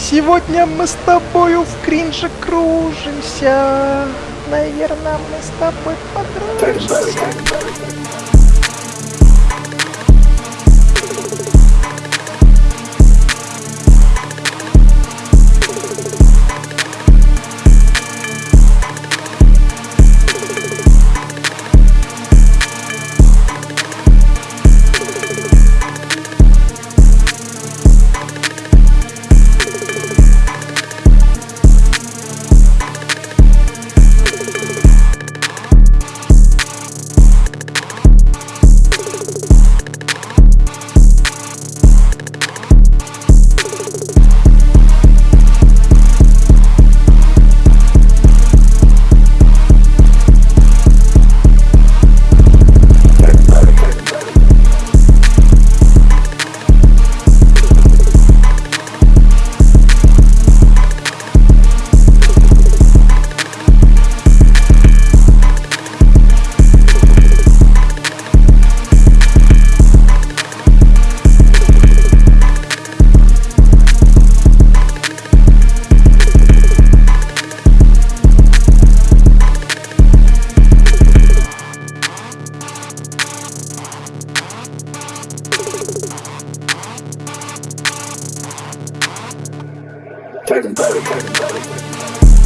Сегодня мы с тобою в кринже кружимся. Наверное, мы с тобой подружимся. Curtain, curtain, curtain, curtain.